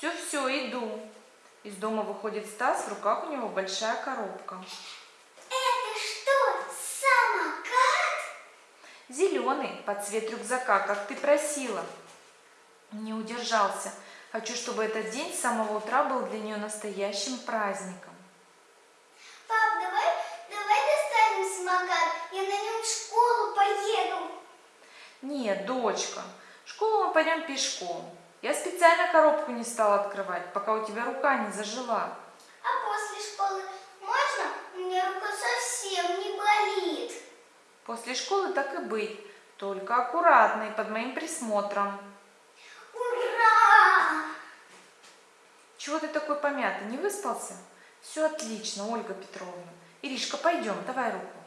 Все-все, иду. Из дома выходит Стас, в руках у него большая коробка. Это что, самокат? Зеленый, под цвет рюкзака, как ты просила. Не удержался. Хочу, чтобы этот день с самого утра был для нее настоящим праздником. Пап, давай, давай достанем самокат, я на нем в школу поеду. Нет, дочка, в школу мы пойдем пешком. Я специально коробку не стала открывать, пока у тебя рука не зажила. А после школы можно? У меня рука совсем не болит. После школы так и быть, только аккуратно и под моим присмотром. Ура! Чего ты такой помятый, не выспался? Все отлично, Ольга Петровна. Иришка, пойдем, давай руку.